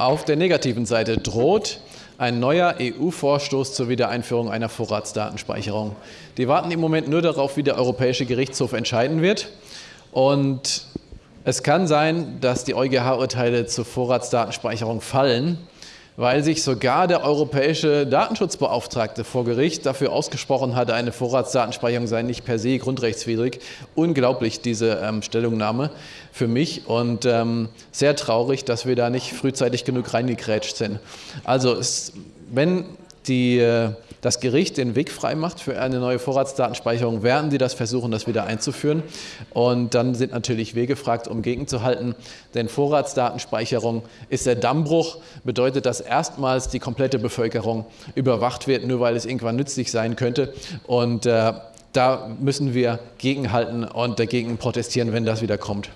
Auf der negativen Seite droht ein neuer EU-Vorstoß zur Wiedereinführung einer Vorratsdatenspeicherung. Die warten im Moment nur darauf, wie der Europäische Gerichtshof entscheiden wird. Und es kann sein, dass die EuGH-Urteile zur Vorratsdatenspeicherung fallen weil sich sogar der europäische Datenschutzbeauftragte vor Gericht dafür ausgesprochen hatte, eine Vorratsdatenspeicherung sei nicht per se grundrechtswidrig. Unglaublich, diese ähm, Stellungnahme für mich und ähm, sehr traurig, dass wir da nicht frühzeitig genug reingekrätscht sind. Also es, wenn die, äh, das Gericht den Weg frei macht für eine neue Vorratsdatenspeicherung, werden sie das versuchen, das wieder einzuführen. Und dann sind natürlich Wege gefragt, um gegenzuhalten. Denn Vorratsdatenspeicherung ist der Dammbruch, bedeutet, dass erstmals die komplette Bevölkerung überwacht wird, nur weil es irgendwann nützlich sein könnte. Und äh, da müssen wir gegenhalten und dagegen protestieren, wenn das wieder kommt.